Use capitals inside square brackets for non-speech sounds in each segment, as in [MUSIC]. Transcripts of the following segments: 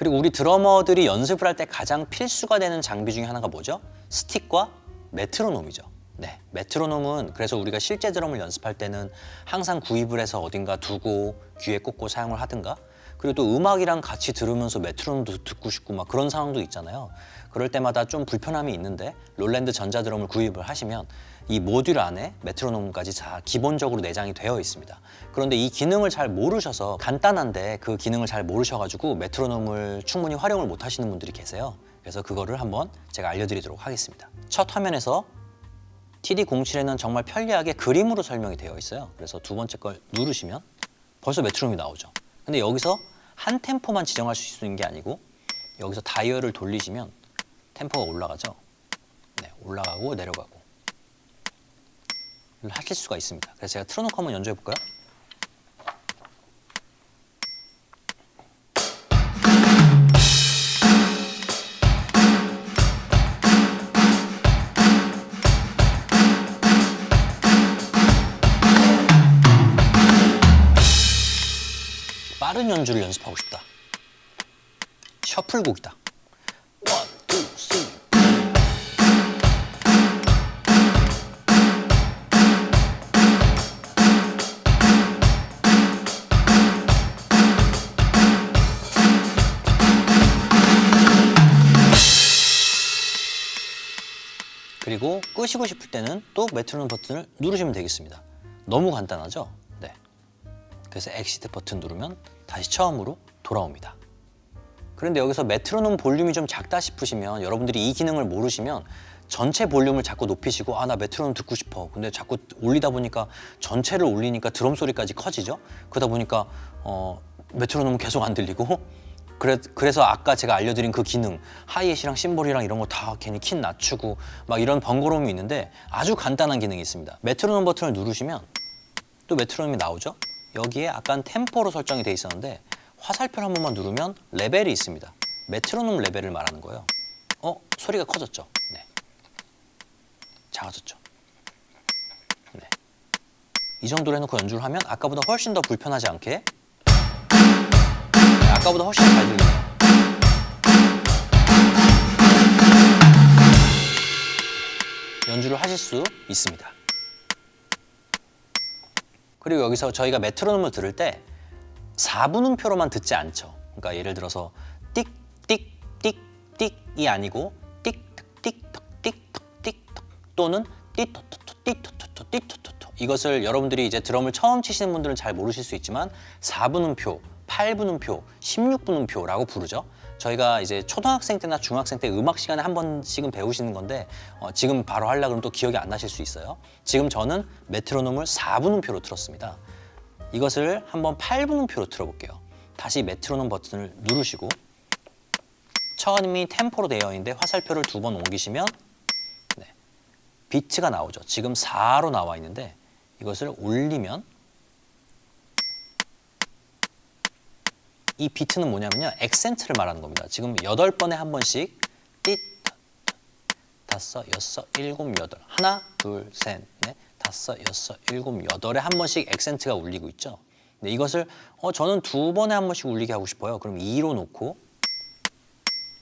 그리고 우리 드러머들이 연습을 할 때 가장 필수가 되는 장비 중에 하나가 뭐죠? 스틱과 메트로놈이죠. 네, 메트로놈은 그래서 우리가 실제 드럼을 연습할 때는 항상 구입을 해서 어딘가 두고 귀에 꽂고 사용을 하든가 그리고 또 음악이랑 같이 들으면서 메트로놈도 듣고 싶고 막 그런 상황도 있잖아요. 그럴 때마다 좀 불편함이 있는데 롤랜드 전자드럼을 구입을 하시면 이 모듈 안에 메트로놈까지 다 기본적으로 내장이 되어 있습니다. 그런데 이 기능을 잘 모르셔서 간단한데 그 기능을 잘 모르셔가지고 메트로놈을 충분히 활용을 못 하시는 분들이 계세요. 그래서 그거를 한번 제가 알려드리도록 하겠습니다. 첫 화면에서 TD07에는 정말 편리하게 그림으로 설명이 되어 있어요. 그래서 두 번째 걸 누르시면 벌써 메트로놈이 나오죠. 근데 여기서 한 템포만 지정할 수 있는 게 아니고 여기서 다이얼을 돌리시면 템포가 올라가죠. 네, 올라가고 내려가고 하실 수가 있습니다. 그래서 제가 틀어놓고 한번 연주해 볼까요? 빠른 연주를 연습하고 싶다. 셔플곡이다. 그리고 끄시고 싶을 때는 또 메트로놈 버튼을 누르시면 되겠습니다. 너무 간단하죠? 네. 그래서 exit 버튼 누르면 다시 처음으로 돌아옵니다. 그런데 여기서 메트로놈 볼륨이 좀 작다 싶으시면 여러분들이 이 기능을 모르시면 전체 볼륨을 자꾸 높이시고 아 나 메트로놈 듣고 싶어. 근데 자꾸 올리다 보니까 전체를 올리니까 드럼 소리까지 커지죠? 그러다 보니까 어, 메트로놈은 계속 안 들리고. 그래, 그래서 아까 제가 알려드린 그 기능 hi-hat이랑 심벌이랑 이런 거 다 괜히 키 낮추고 막 이런 번거로움이 있는데 아주 간단한 기능이 있습니다. 메트로놈 버튼을 누르시면 또 메트로놈이 나오죠 여기에 아까 템포로 설정이 돼 있었는데 화살표를 한 번만 누르면 레벨이 있습니다 메트로놈 레벨을 말하는 거예요 어? 소리가 커졌죠? 네. 작아졌죠? 네. 이 정도로 해놓고 연주를 하면 아까보다 훨씬 더 불편하지 않게 네, 아까보다 훨씬 잘 들리네요 연주를 하실 수 있습니다 그리고 여기서 저희가 메트로놈을 들을 때 4분음표로만 듣지 않죠. 그러니까 예를 들어서 띡, 띡, 띡, 띡이 아니고 띡, 틱, 틱, 틱, 틱 또는 띠토토토, 띠토토토, 띠토토토 이것을 여러분들이 이제 드럼을 처음 치시는 분들은 잘 모르실 수 있지만 4분음표, 8분음표, 16분음표라고 부르죠. 저희가 이제 초등학생 때나 중학생 때 음악 시간에 한 번씩은 배우시는 건데 어, 지금 바로 하려고 그러면 또 기억이 안 나실 수 있어요. 지금 저는 메트로놈을 4분음표로 틀었습니다. 이것을 한번 8분음표로 틀어볼게요. 다시 메트로놈 버튼을 누르시고 처음이 템포로 되어 있는데 화살표를 두 번 옮기시면 네, 비트가 나오죠. 지금 4로 나와 있는데 이것을 올리면 이 비트는 뭐냐면요. 액센트를 말하는 겁니다. 지금 8번에 한 번씩 띠, 다섯, 여섯, 일곱, 여덟 하나, 둘, 셋, 넷 다섯, 여섯, 일곱, 여덟에 한 번씩 액센트가 울리고 있죠. 네, 이것을 어, 저는 두 번에 한 번씩 울리게 하고 싶어요. 그럼 2로 놓고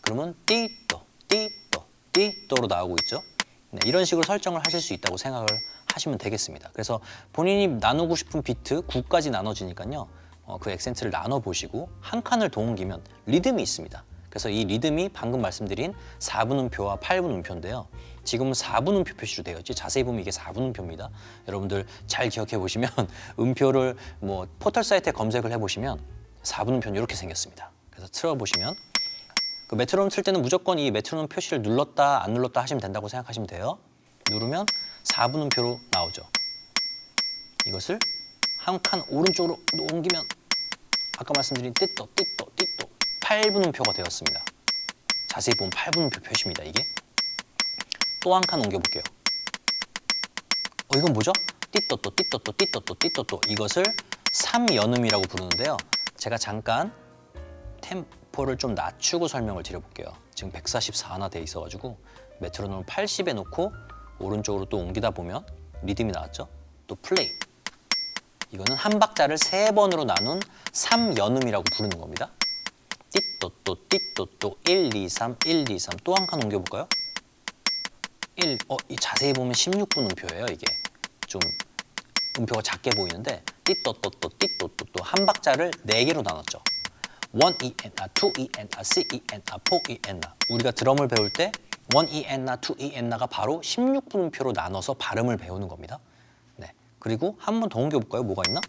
그러면 띠또, 띠또, 띠또로 나오고 있죠. 네, 이런 식으로 설정을 하실 수 있다고 생각을 하시면 되겠습니다. 그래서 본인이 나누고 싶은 비트 9까지 나눠지니까요. 어, 그 액센트를 나눠 보시고 한 칸을 더 옮기면 리듬이 있습니다. 그래서 이 리듬이 방금 말씀드린 4분음표와 8분음표인데요. 지금은 4분음표 표시로 되어 있지 자세히 보면 이게 4분음표입니다. 여러분들 잘 기억해 보시면 [LAUGHS] 음표를 뭐 포털 사이트에 검색을 해보시면 4분음표는 이렇게 생겼습니다. 그래서 틀어보시면 그 메트로놈 틀 때는 무조건 이 메트로놈 표시를 눌렀다 안 눌렀다 하시면 된다고 생각하시면 돼요. 누르면 4분음표로 나오죠. 이것을 한 칸 오른쪽으로 옮기면 아까 말씀드린 띠또 띠또 띠또 8분음표가 되었습니다. 자세히 보면 8분음표 표시입니다. 이게 또 한 칸 옮겨볼게요. 어 이건 뭐죠? 띠또또 띠또또 띠또또 띠또또 이것을 3연음이라고 부르는데요. 제가 잠깐 템포를 좀 낮추고 설명을 드려볼게요. 지금 144나 돼 있어가지고 메트로놈을 80에 놓고 오른쪽으로 또 옮기다 보면 리듬이 나왔죠? 또 플레이 이거는 한 박자를 세 번으로 나눈 3연음이라고 부르는 겁니다. 띠또또 띠또또 1, 2, 3, 1, 2, 3 또 한 칸 옮겨볼까요? 1, 어, 이 자세히 보면 16분 음표예요 이게 좀 음표가 작게 보이는데 띠또또또 띠또또또 한 박자를 네 개로 나눴죠 1 E N A, 2 E N A, 3 E N A, 4 E N A 우리가 드럼을 배울 때 1 E N A, 2 E N A가 바로 16분음표로 나눠서 발음을 배우는 겁니다 네. 그리고 한 번 더 옮겨볼까요? 뭐가 있나?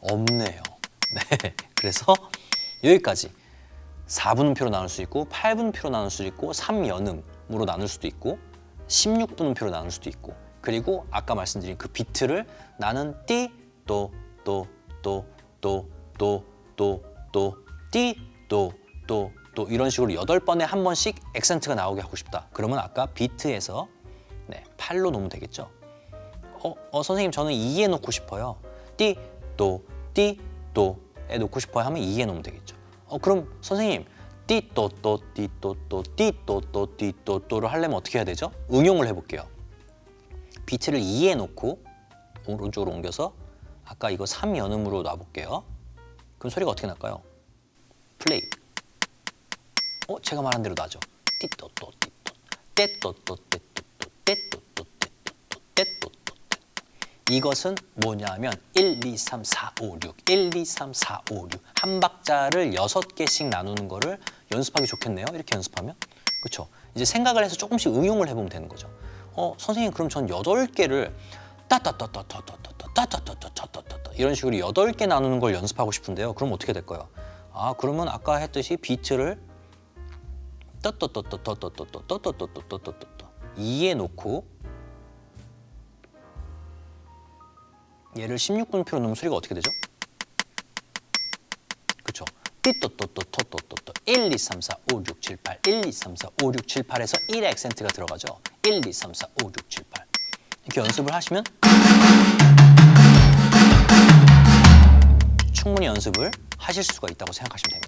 없네요 [LAUGHS] 네. 그래서 여기까지 4분음표로 나눌 수 있고 8분음표로 나눌 수 있고 3연음으로 나눌 수도 있고 16분음표로 나눌 수도 있고 그리고 아까 말씀드린 그 비트를 나는 띠, 또, 또, 또, 또, 또, 또, 또, 띠, 또, 또, 또 이런 식으로 여덟 번에 한 번씩 액센트가 나오게 하고 싶다. 그러면 아까 비트에서 네, 8로 놓으면 되겠죠. 어, 어 선생님 저는 2에 놓고 싶어요. 띠, 또, 띠, 또에 놓고 싶어요 하면 2에 놓으면 되겠죠. 어 그럼 선생님 띠, 또, 또, 띠, 또, 또, 띠, 또, 또, 띠, 또, 또를 하려면 어떻게 해야 되죠? 응용을 해볼게요. 비트를 2에 놓고 오른쪽으로 옮겨서 아까 이거 3연음으로 놔볼게요. 그럼 소리가 어떻게 날까요? 플레이. 어, 제가 말한 대로 나죠. 띠또또 띠또 떼또또 떼또또 떼또또 떼또또 이것은 뭐냐면 1, 2, 3, 4, 5, 6 1, 2, 3, 4, 5, 6 한 박자를 여섯 개씩 나누는 거를 연습하기 좋겠네요. 이렇게 연습하면. 그렇죠? 이제 생각을 해서 조금씩 응용을 해보면 되는 거죠. 어, 선생님 그럼 전 여덟 개를 따따따따따따따따따따따따따따 이런 식으로 여덟 개 나누는 걸 연습하고 싶은데요. 그럼 어떻게 될까요? 아, 그러면 아까 했듯이 비트를 떠떠떠떠떠떠떠떠떠떠떠떠떠 2에 놓고 얘를 16분표로 넣으면 소리가 어떻게 되죠? 그쵸? 띠또또또또또또. 1, 2, 3, 4, 5, 6, 7, 8 1, 2, 3, 4, 5, 6, 7, 8에서 1의 액센트가 들어가죠. 1, 2, 3, 4, 5, 6, 7, 8 이렇게 연습을 하시면 충분히 연습을 하실 수가 있다고 생각하시면 됩니다